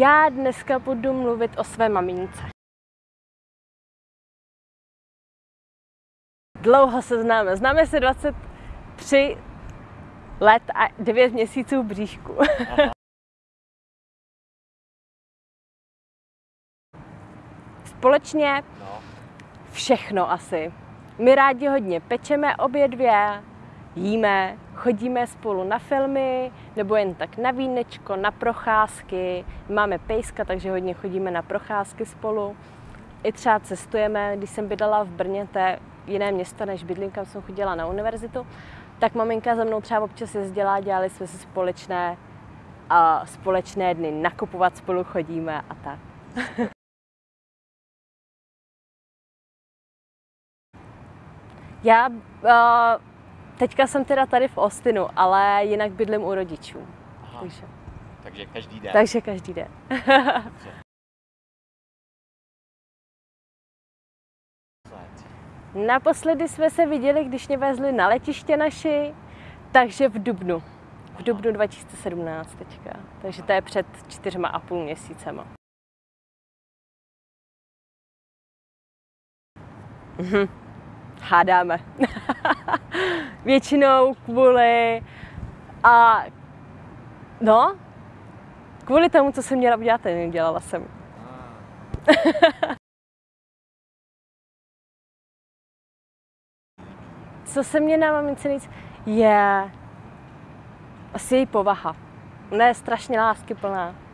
Já dneska budu mluvit o své mamince. Dlouho se známe. Známe se 23 let a 9 měsíců v bříšku. Společně No, všechno asi. My rádi hodně pečeme obě dvě, jíme, chodíme spolu na filmy, nebo jen tak na vínečko, na procházky. Máme pejska, takže hodně chodíme na procházky spolu. I třeba cestujeme, když jsem bydlela v Brně, to je jiné město než bydlím, kam jsem chodila na univerzitu, tak maminka za mnou třeba občas jezdila, dělali jsme si společné, a společné dny, nakupovat spolu chodíme a tak. Já uh, teďka jsem teda tady v Austinu, ale jinak bydlím u rodičů. aha. Takže, Takže každý den. takže každý den. Naposledy jsme se viděli, když mě vezli na letiště naši, takže v Dubnu. V Dubnu 2017 teďka. Takže to je před čtyřma a půl měsícema. Mhm. Hádáme. Většinou kvůli a no, kvůli tomu, co jsem měla udělat, dělala jsem. Co se mě na mamince nejvíc je asi její povaha. Ona je strašně láskyplná.